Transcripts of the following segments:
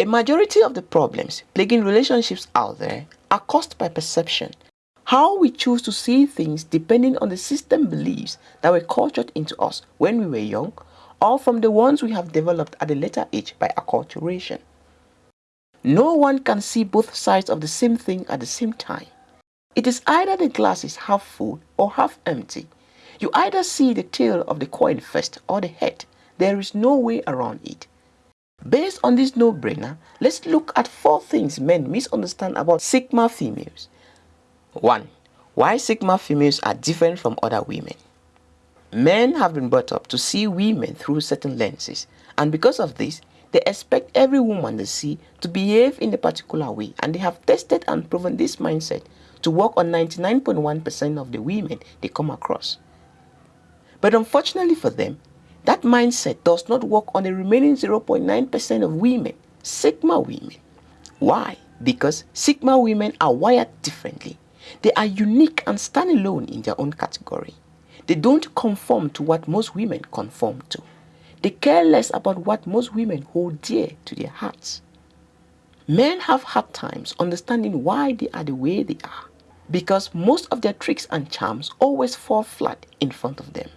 A majority of the problems plaguing relationships out there are caused by perception. How we choose to see things depending on the system beliefs that were cultured into us when we were young or from the ones we have developed at a later age by acculturation. No one can see both sides of the same thing at the same time. It is either the glass is half full or half empty. You either see the tail of the coin first or the head. There is no way around it. Based on this no-brainer, let's look at four things men misunderstand about Sigma females. 1. Why Sigma females are different from other women. Men have been brought up to see women through certain lenses and because of this, they expect every woman they see to behave in a particular way and they have tested and proven this mindset to work on 99.1% of the women they come across. But unfortunately for them, that mindset does not work on the remaining 0.9% of women, Sigma women. Why? Because Sigma women are wired differently. They are unique and stand alone in their own category. They don't conform to what most women conform to. They care less about what most women hold dear to their hearts. Men have hard times understanding why they are the way they are because most of their tricks and charms always fall flat in front of them.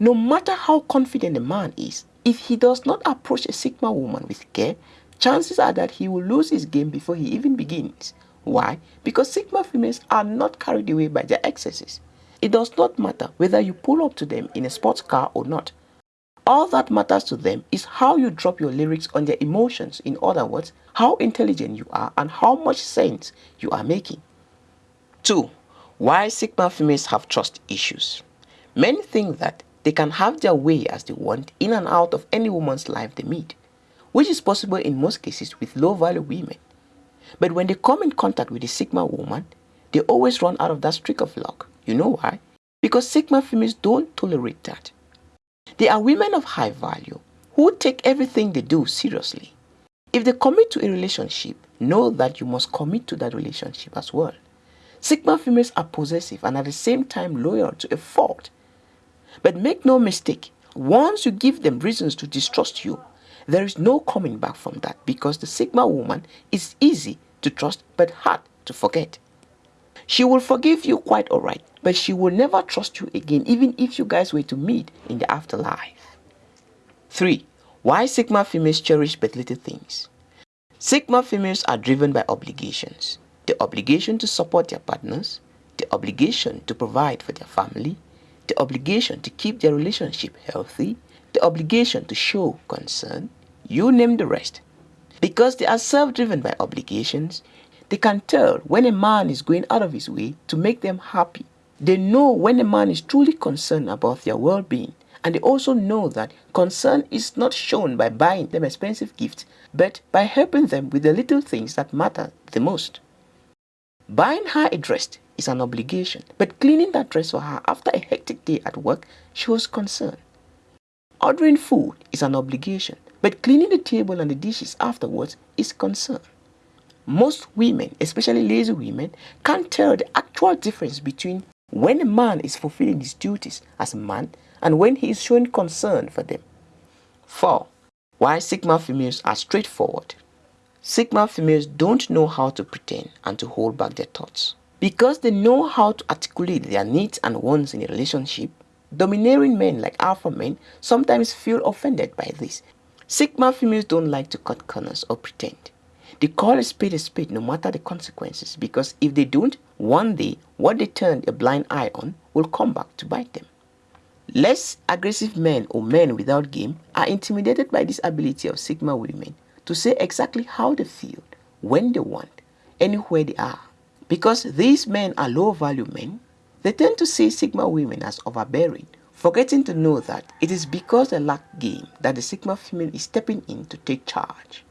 No matter how confident a man is, if he does not approach a Sigma woman with care, chances are that he will lose his game before he even begins. Why? Because Sigma females are not carried away by their excesses. It does not matter whether you pull up to them in a sports car or not. All that matters to them is how you drop your lyrics on their emotions. In other words, how intelligent you are and how much sense you are making. 2. Why Sigma females have trust issues. Men think that they can have their way as they want in and out of any woman's life they meet, which is possible in most cases with low-value women. But when they come in contact with a Sigma woman, they always run out of that streak of luck. You know why? Because Sigma females don't tolerate that. They are women of high value who take everything they do seriously. If they commit to a relationship, know that you must commit to that relationship as well. Sigma females are possessive and at the same time loyal to a fault. But make no mistake, once you give them reasons to distrust you, there is no coming back from that because the Sigma woman is easy to trust but hard to forget. She will forgive you quite alright, but she will never trust you again even if you guys were to meet in the afterlife. 3. Why Sigma females cherish but little things? Sigma females are driven by obligations. The obligation to support their partners, the obligation to provide for their family, the obligation to keep their relationship healthy, the obligation to show concern, you name the rest. Because they are self-driven by obligations, they can tell when a man is going out of his way to make them happy. They know when a man is truly concerned about their well-being and they also know that concern is not shown by buying them expensive gifts but by helping them with the little things that matter the most. Buying her a dress is an obligation, but cleaning that dress for her after a hectic day at work shows concern. Ordering food is an obligation, but cleaning the table and the dishes afterwards is concern. Most women, especially lazy women, can't tell the actual difference between when a man is fulfilling his duties as a man and when he is showing concern for them. 4. Why Sigma females are straightforward. Sigma females don't know how to pretend and to hold back their thoughts. Because they know how to articulate their needs and wants in a relationship, domineering men like alpha men sometimes feel offended by this. Sigma females don't like to cut corners or pretend. They call a spade a spade no matter the consequences because if they don't, one day what they turned a blind eye on will come back to bite them. Less aggressive men or men without game are intimidated by this ability of Sigma women to say exactly how they feel, when they want, anywhere they are. Because these men are low value men, they tend to see Sigma women as overbearing, forgetting to know that it is because they lack game that the Sigma female is stepping in to take charge.